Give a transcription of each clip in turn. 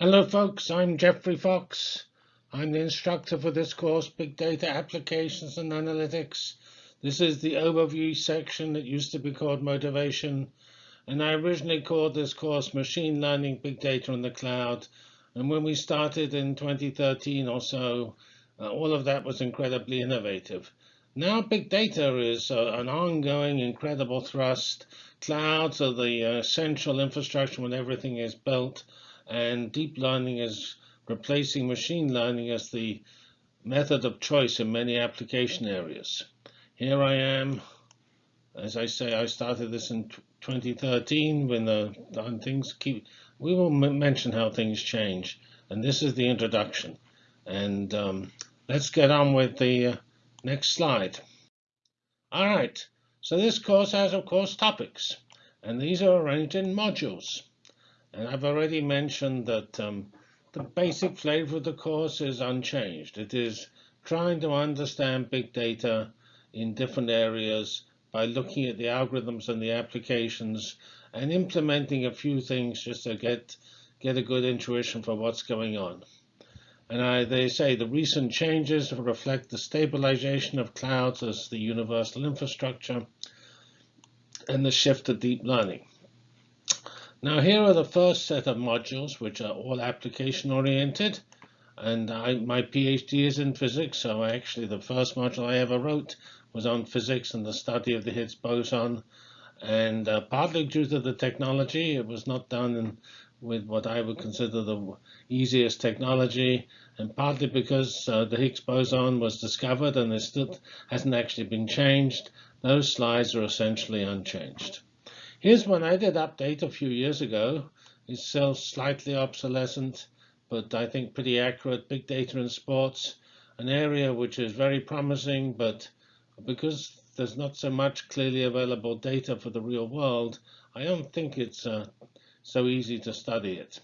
Hello folks, I'm Geoffrey Fox. I'm the instructor for this course, Big Data Applications and Analytics. This is the overview section that used to be called Motivation. And I originally called this course Machine Learning, Big Data in the Cloud. And when we started in 2013 or so, uh, all of that was incredibly innovative. Now big data is uh, an ongoing incredible thrust. Clouds are the uh, essential infrastructure when everything is built and deep learning is replacing machine learning as the method of choice in many application areas. Here I am. As I say, I started this in 2013 when the things keep. We will mention how things change, and this is the introduction. And um, let's get on with the uh, next slide. All right. So this course has, of course, topics, and these are arranged in modules. And I've already mentioned that um, the basic flavor of the course is unchanged. It is trying to understand big data in different areas by looking at the algorithms and the applications and implementing a few things just to get get a good intuition for what's going on. And I, they say the recent changes reflect the stabilization of clouds as the universal infrastructure and the shift to deep learning. Now here are the first set of modules, which are all application oriented. And I, my PhD is in physics, so actually the first module I ever wrote was on physics and the study of the Higgs boson. And uh, partly due to the technology, it was not done in, with what I would consider the easiest technology, and partly because uh, the Higgs boson was discovered and it still hasn't actually been changed. Those slides are essentially unchanged. Here's one I did update a few years ago. It's still slightly obsolescent, but I think pretty accurate. Big data in sports, an area which is very promising, but because there's not so much clearly available data for the real world, I don't think it's uh, so easy to study it.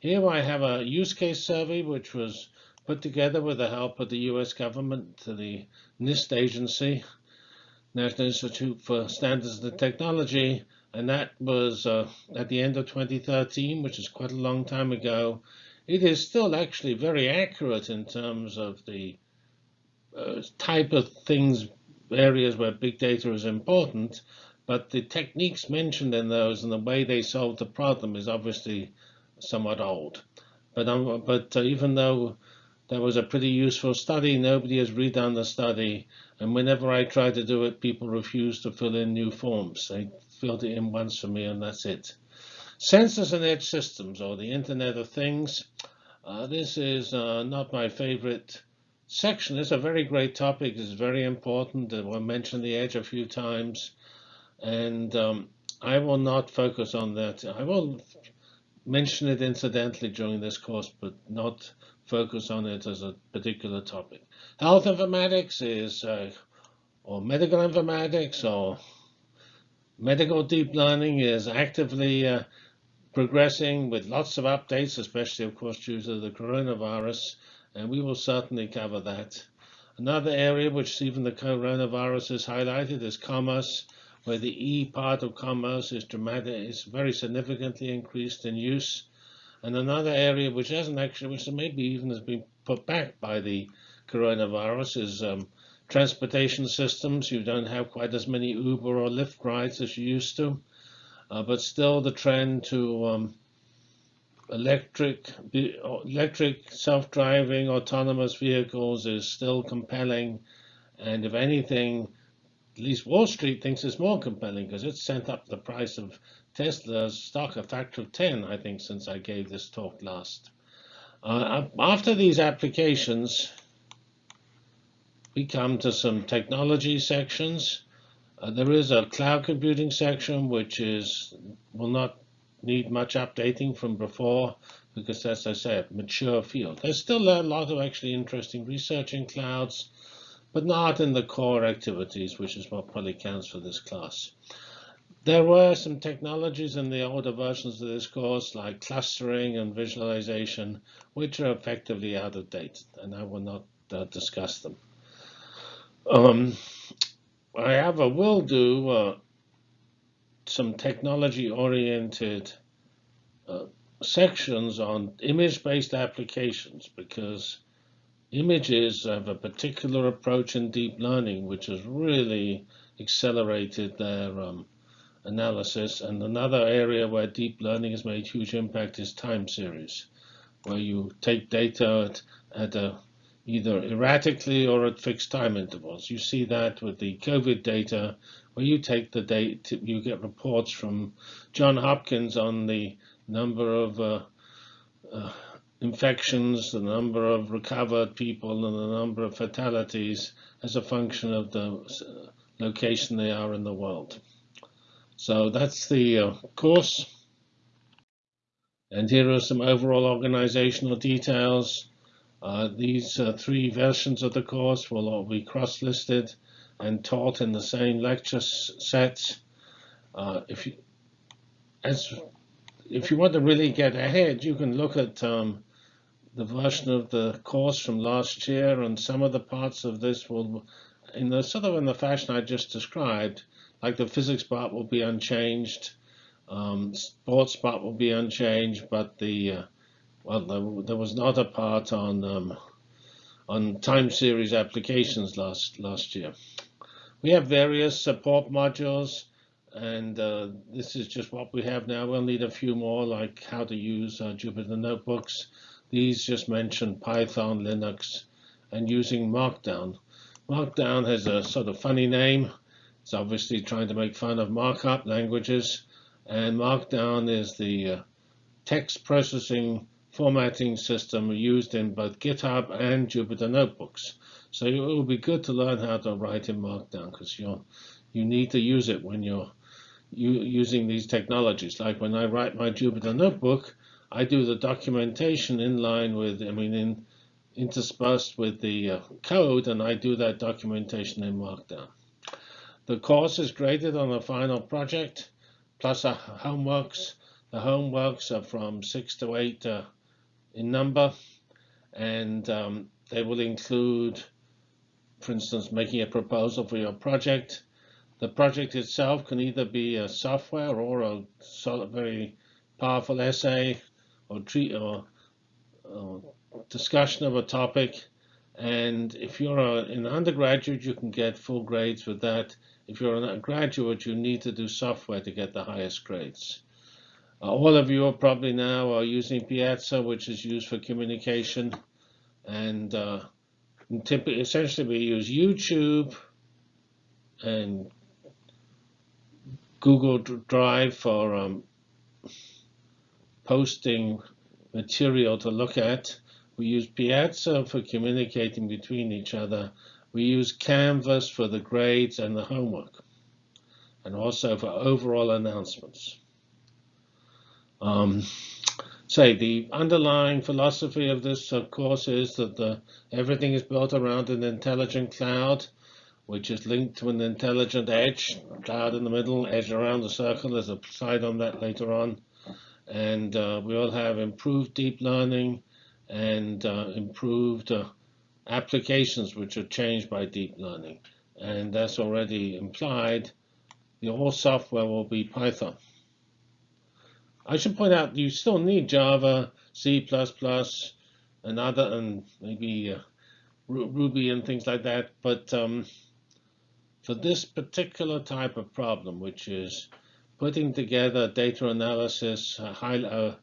Here I have a use case survey which was put together with the help of the US government, the NIST agency, National Institute for Standards and Technology, and that was uh, at the end of 2013, which is quite a long time ago. It is still actually very accurate in terms of the uh, type of things, areas where big data is important, but the techniques mentioned in those and the way they solve the problem is obviously somewhat old. But, um, but uh, even though that was a pretty useful study, nobody has redone the study. And whenever I try to do it, people refuse to fill in new forms. They filled it in once for me, and that's it. Sensors and edge systems, or the Internet of Things. Uh, this is uh, not my favorite section. It's a very great topic. It's very important. I will mention the edge a few times. And um, I will not focus on that. I will mention it incidentally during this course, but not focus on it as a particular topic. Health informatics is, uh, or medical informatics, or Medical deep learning is actively uh, progressing with lots of updates, especially, of course, due to the coronavirus, and we will certainly cover that. Another area which even the coronavirus has highlighted is commerce, where the E part of commerce is dramatic, is very significantly increased in use. And another area which hasn't actually, which maybe even has been put back by the coronavirus, is um, transportation systems. You don't have quite as many Uber or Lyft rides as you used to, uh, but still the trend to um, electric, electric self-driving autonomous vehicles is still compelling. And if anything, at least Wall Street thinks it's more compelling because it's sent up the price of Tesla's stock a factor of 10, I think, since I gave this talk last. Uh, after these applications, we come to some technology sections. Uh, there is a cloud computing section, which is will not need much updating from before because, as I said, mature field. There's still a lot of actually interesting research in clouds, but not in the core activities, which is what probably counts for this class. There were some technologies in the older versions of this course, like clustering and visualization, which are effectively out of date, and I will not uh, discuss them. Um, I have a will do uh, some technology oriented uh, sections on image-based applications because images have a particular approach in deep learning which has really accelerated their um, analysis. And another area where deep learning has made huge impact is time series, where you take data at, at a, either erratically or at fixed time intervals. You see that with the COVID data, where you take the date, you get reports from John Hopkins on the number of uh, uh, infections, the number of recovered people, and the number of fatalities as a function of the uh, location they are in the world. So that's the uh, course. And here are some overall organizational details. Uh, these uh, three versions of the course will all be cross-listed and taught in the same lecture sets. Uh, if you, as if you want to really get ahead, you can look at um, the version of the course from last year, and some of the parts of this will, in the sort of in the fashion I just described, like the physics part will be unchanged, um, sports part will be unchanged, but the uh, well, there, there, was not a part on um, on time series applications last last year. We have various support modules. And uh, this is just what we have now. We'll need a few more, like how to use uh, Jupyter Notebooks. These just mention Python, Linux, and using Markdown. Markdown has a sort of funny name. It's obviously trying to make fun of markup languages. And Markdown is the uh, text processing formatting system used in both GitHub and Jupyter Notebooks. So it will be good to learn how to write in Markdown because you you need to use it when you're using these technologies. Like when I write my Jupyter notebook, I do the documentation in line with, I mean, in, interspersed with the uh, code, and I do that documentation in Markdown. The course is graded on the final project, plus our homeworks. The homeworks are from six to eight uh, in number, and um, they will include, for instance, making a proposal for your project, the project itself can either be a software or a very powerful essay or treat or, or discussion of a topic. And if you're a, an undergraduate, you can get full grades with that. If you're a graduate, you need to do software to get the highest grades. Uh, all of you are probably now are using Piazza, which is used for communication. And uh, essentially, we use YouTube and Google Drive for um, posting material to look at. We use Piazza for communicating between each other. We use Canvas for the grades and the homework, and also for overall announcements. Um, say the underlying philosophy of this of course is that the, everything is built around an intelligent cloud which is linked to an intelligent edge, cloud in the middle, edge around the circle. There's a slide on that later on. And uh, we all have improved deep learning and uh, improved uh, applications which are changed by deep learning. And that's already implied. The whole software will be Python. I should point out you still need Java, C++, and other, and maybe uh, Ruby and things like that. But um, for this particular type of problem, which is putting together data analysis uh, high, uh,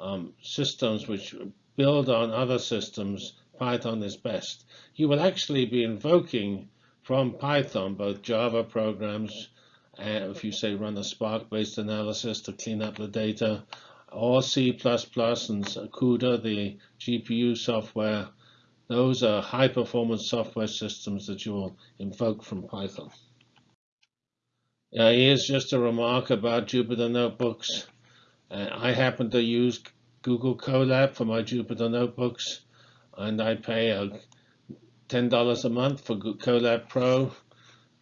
um, systems which build on other systems, Python is best. You will actually be invoking from Python both Java programs, uh, if you say run a Spark-based analysis to clean up the data, or C++ and CUDA, the GPU software those are high performance software systems that you will invoke from Python. Uh, here's just a remark about Jupyter Notebooks. Uh, I happen to use Google Colab for my Jupyter Notebooks, and I pay uh, $10 a month for Colab Pro.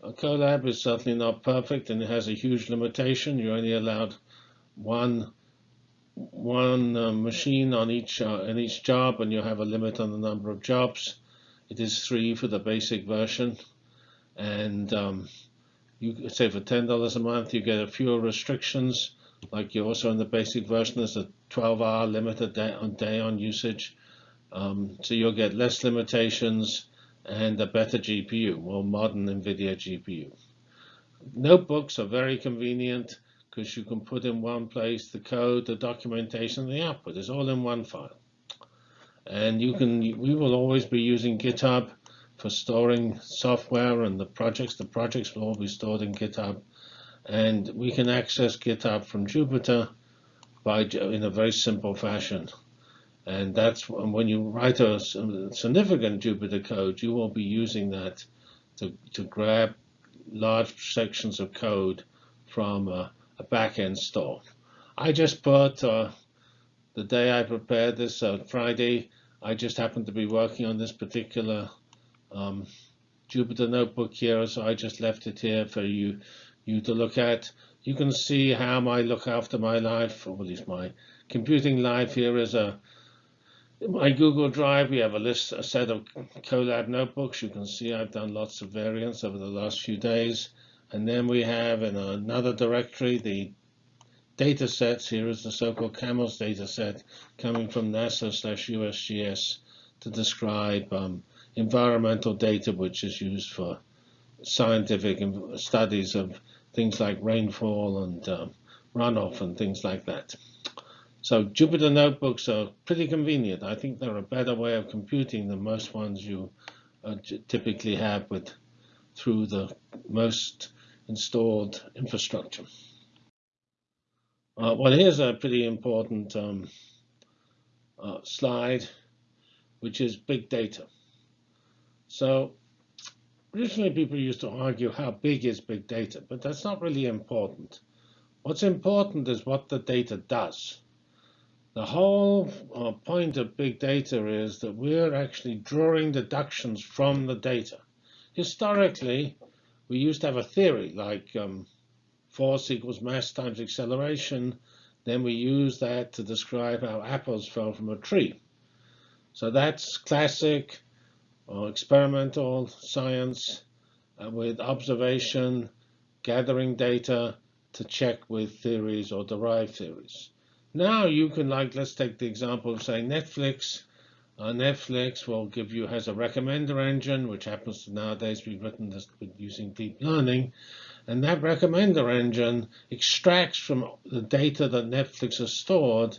Uh, Colab is certainly not perfect, and it has a huge limitation. You're only allowed one one uh, machine on each uh, in each job, and you have a limit on the number of jobs. It is three for the basic version, and um, you say for ten dollars a month you get a fewer restrictions like you also in the basic version, there's a 12-hour limit a day on day on usage. Um, so you'll get less limitations and a better GPU, more modern NVIDIA GPU. Notebooks are very convenient because you can put in one place the code, the documentation, the output. It's all in one file. And you can, we will always be using GitHub for storing software and the projects. The projects will all be stored in GitHub. And we can access GitHub from Jupyter by in a very simple fashion. And that's when you write a significant Jupyter code, you will be using that to, to grab large sections of code from a, a backend store. I just put uh, the day I prepared this uh, Friday. I just happened to be working on this particular um, Jupyter notebook here, so I just left it here for you you to look at. You can see how I look after my life, or at least my computing life. Here is a my Google Drive, we have a list, a set of Colab notebooks. You can see I've done lots of variants over the last few days. And then we have in another directory the data sets. Here is the so-called CAMELS data set coming from NASA slash USGS to describe um, environmental data, which is used for scientific studies of things like rainfall and um, runoff and things like that. So Jupyter notebooks are pretty convenient. I think they're a better way of computing than most ones you uh, typically have with through the most installed infrastructure. Uh, well, here's a pretty important um, uh, slide, which is big data. So originally people used to argue how big is big data, but that's not really important. What's important is what the data does. The whole uh, point of big data is that we're actually drawing deductions from the data. Historically, we used to have a theory like um, force equals mass times acceleration. Then we use that to describe how apples fell from a tree. So that's classic or experimental science uh, with observation, gathering data to check with theories or derive theories. Now you can like, let's take the example of say Netflix. Uh, Netflix will give you, has a recommender engine, which happens to nowadays be written this, using deep learning. And that recommender engine extracts from the data that Netflix has stored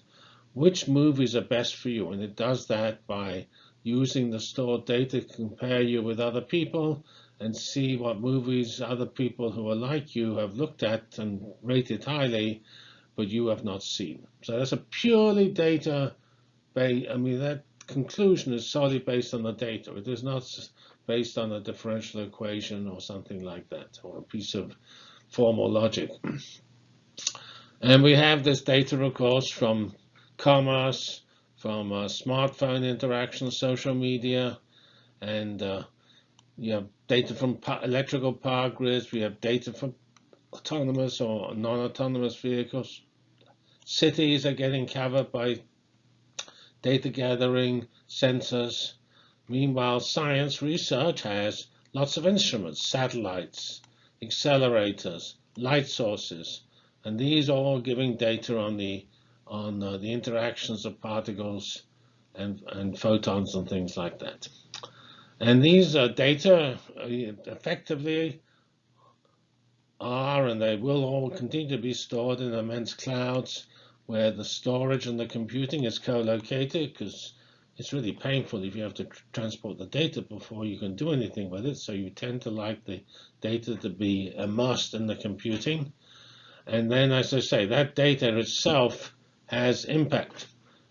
which movies are best for you. And it does that by using the stored data to compare you with other people and see what movies other people who are like you have looked at and rated highly but you have not seen. So that's a purely data based, I mean, that conclusion is solely based on the data. It is not based on a differential equation or something like that, or a piece of formal logic. And we have this data, of course, from commerce, from uh, smartphone interaction, social media, and uh, you have data from electrical power grids. We have data from autonomous or non-autonomous vehicles. Cities are getting covered by data gathering, sensors. Meanwhile, science research has lots of instruments, satellites, accelerators, light sources, and these are all giving data on the on uh, the interactions of particles and, and photons and things like that. And these uh, data uh, effectively and they will all continue to be stored in immense clouds where the storage and the computing is co-located because it's really painful if you have to tr transport the data before you can do anything with it. So you tend to like the data to be immersed in the computing. And then, as I say, that data itself has impact.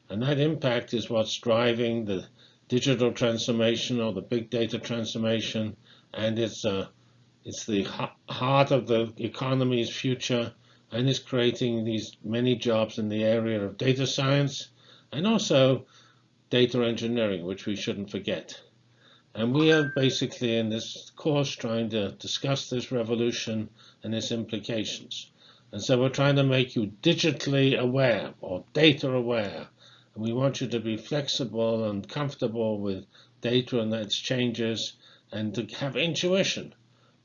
And that impact is what's driving the digital transformation or the big data transformation. And it's uh, it's the heart of the economy's future and is creating these many jobs in the area of data science and also data engineering, which we shouldn't forget. And we are basically in this course trying to discuss this revolution and its implications. And so we're trying to make you digitally aware or data aware. And we want you to be flexible and comfortable with data and its changes and to have intuition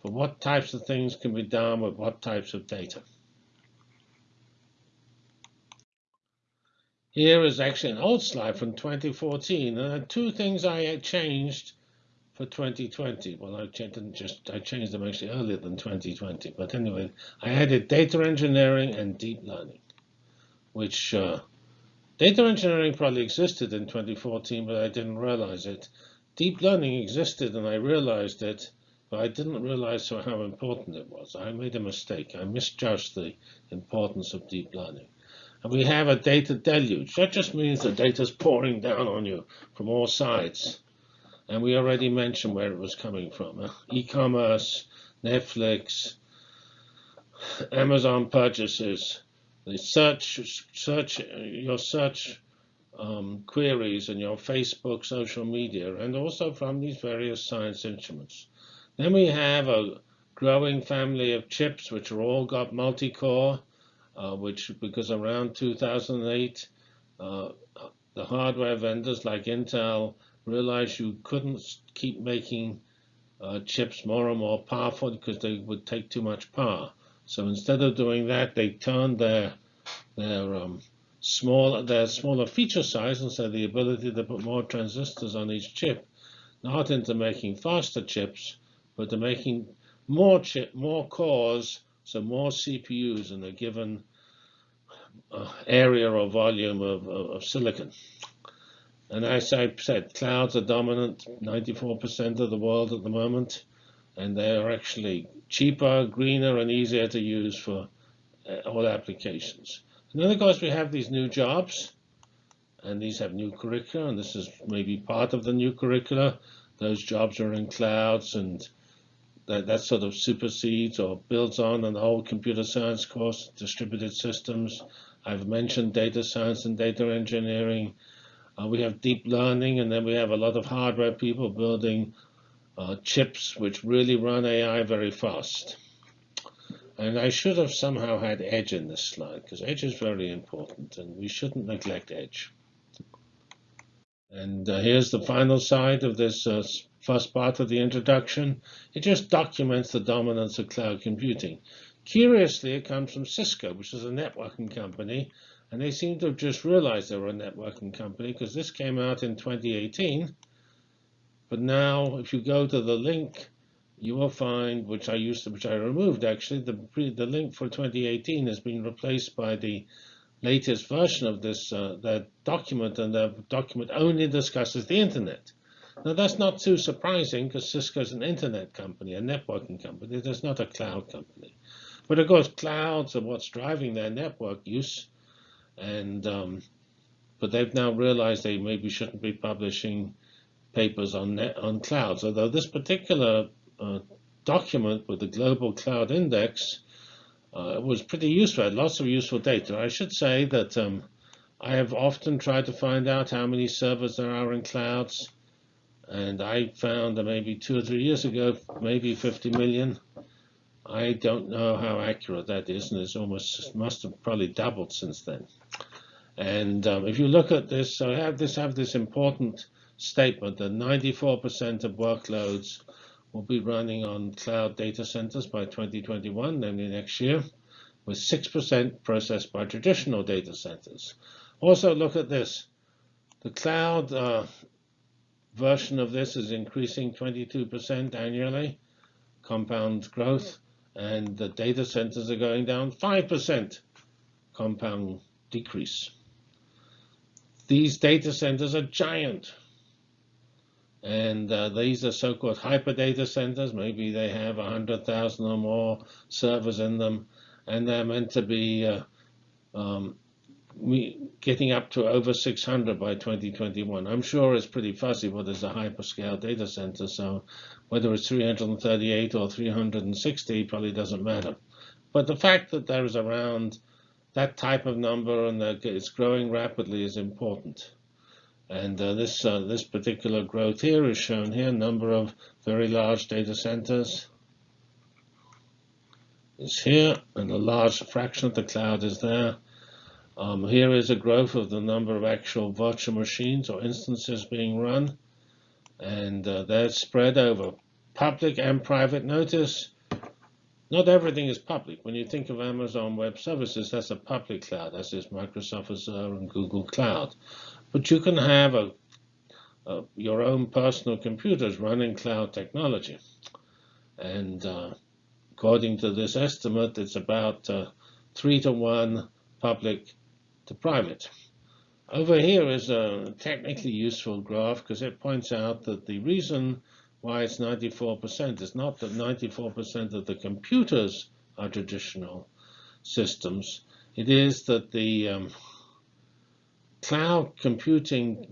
for what types of things can be done with what types of data. Here is actually an old slide from 2014. And there are two things I had changed for 2020. Well, I didn't just I changed them actually earlier than 2020. But anyway, I added data engineering and deep learning, which uh, data engineering probably existed in 2014, but I didn't realize it. Deep learning existed, and I realized it, but I didn't realize how important it was. I made a mistake. I misjudged the importance of deep learning. And we have a data deluge. That just means the data is pouring down on you from all sides. And we already mentioned where it was coming from. Uh, E-commerce, Netflix, Amazon purchases, the search, search, your search um, queries and your Facebook, social media, and also from these various science instruments. Then we have a growing family of chips, which are all got multi-core, uh, which because around 2008, uh, the hardware vendors like Intel realized you couldn't keep making uh, chips more and more powerful because they would take too much power. So instead of doing that, they turned their their um, small their smaller feature size and so the ability to put more transistors on each chip, not into making faster chips, but they're making more chip more cores so more CPUs in a given uh, area or volume of, of, of, silicon. And as I said, clouds are dominant, 94% of the world at the moment, and they are actually cheaper, greener, and easier to use for uh, all applications. And then, of course, we have these new jobs, and these have new curricula, and this is maybe part of the new curricula. Those jobs are in clouds, and that, that sort of supersedes or builds on an old computer science course, distributed systems. I've mentioned data science and data engineering. Uh, we have deep learning, and then we have a lot of hardware people building uh, chips which really run AI very fast. And I should have somehow had edge in this slide, because edge is very important, and we shouldn't neglect edge. And uh, here's the final side of this uh, first part of the introduction. It just documents the dominance of cloud computing. Curiously, it comes from Cisco, which is a networking company, and they seem to have just realized they were a networking company because this came out in 2018. But now, if you go to the link, you will find, which I used to, which I removed actually, the the link for 2018 has been replaced by the latest version of this uh, that document, and the document only discusses the internet. Now that's not too surprising because Cisco is an internet company, a networking company. It's not a cloud company. But of course, clouds are what's driving their network use, and um, but they've now realized they maybe shouldn't be publishing papers on net, on clouds. Although this particular uh, document with the global cloud index uh, was pretty useful, I had lots of useful data. I should say that um, I have often tried to find out how many servers there are in clouds, and I found that maybe two or three years ago, maybe 50 million. I don't know how accurate that is, and it's almost must have probably doubled since then. And um, if you look at this, I have this have this important statement that 94% of workloads will be running on cloud data centers by 2021, namely next year, with 6% processed by traditional data centers. Also, look at this. The cloud uh, version of this is increasing 22% annually, compound growth, and the data centers are going down 5% compound decrease. These data centers are giant. And uh, these are so-called hyper data centers. Maybe they have 100,000 or more servers in them, and they're meant to be uh, um, getting up to over 600 by 2021. I'm sure it's pretty fuzzy but is a hyperscale data center, so whether it's 338 or 360 probably doesn't matter. But the fact that there is around that type of number and that it's growing rapidly is important. And uh, this uh, this particular growth here is shown here. Number of very large data centers is here, and a large fraction of the cloud is there. Um, here is a growth of the number of actual virtual machines or instances being run, and uh, they're spread over public and private notice. not everything is public. When you think of Amazon Web Services, that's a public cloud. That's is Microsoft Azure and Google Cloud. But you can have a, a, your own personal computers running cloud technology. And uh, according to this estimate, it's about uh, three to one public to private. Over here is a technically useful graph because it points out that the reason why it's 94% is not that 94% of the computers are traditional systems. It is that the um, cloud computing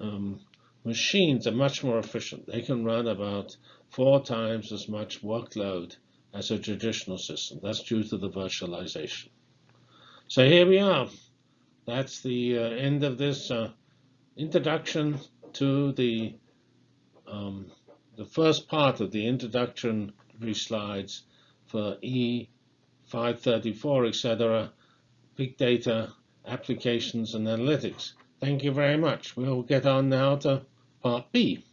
um, machines are much more efficient. They can run about four times as much workload as a traditional system. That's due to the virtualization. So here we are. That's the uh, end of this uh, introduction to the um, the first part of the introductory slides for E534, etc., big data applications and analytics. Thank you very much. We'll get on now to part B,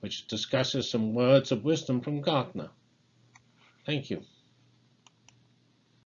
which discusses some words of wisdom from Gartner. Thank you.